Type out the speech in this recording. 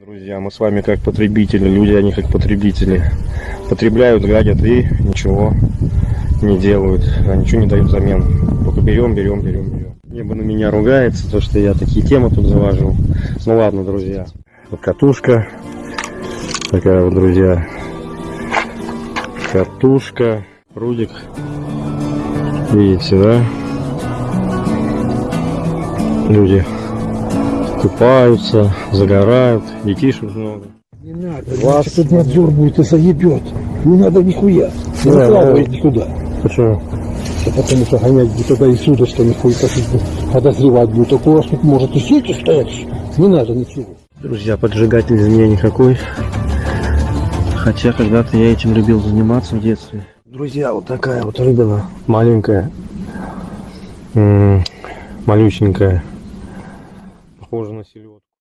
Друзья, мы с вами как потребители, люди, они как потребители. Потребляют, гадят и ничего не делают, а ничего не дают взамен. Только берем, берем, берем, берем. Небо на меня ругается, то что я такие темы тут завожу. Ну ладно, друзья. Вот катушка. Такая вот, друзья. Катушка. Рудик. Видите, да? Люди купаются, загорают, детишек много. Не надо, Вас- тут надзор будет и заебет. Не надо нихуя. Не Да, выкладывать да. никуда. Почему? А потому что гонять где туда и сюда, что не хуй подозревать будет. Так у вас тут может и сети стоять. Не надо ничего. Друзья, поджигатель из меня никакой. Хотя когда-то я этим любил заниматься в детстве. Друзья, вот такая вот рыбина. Маленькая. М, Малюсенькая похоже на селедку.